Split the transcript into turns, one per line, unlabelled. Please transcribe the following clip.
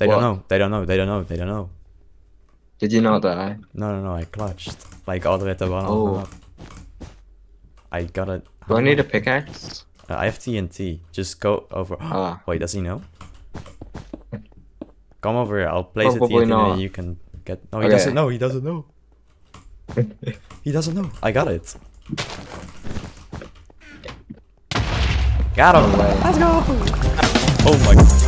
They
What?
don't know. They don't know. They don't know. They don't know.
Did you not die? Eh?
No, no, no. I clutched like all the way at the bottom.
Oh.
I got it.
Do I need a pickaxe?
Uh, I have TNT. Just go over.
Ah.
Wait, does he know? Come over here. I'll place
Probably
a TNT
not.
and you can get. No, he
Okay.
doesn't know. He doesn't know. he doesn't know. I got it. Got him.
No.
Let's go. Oh my. god.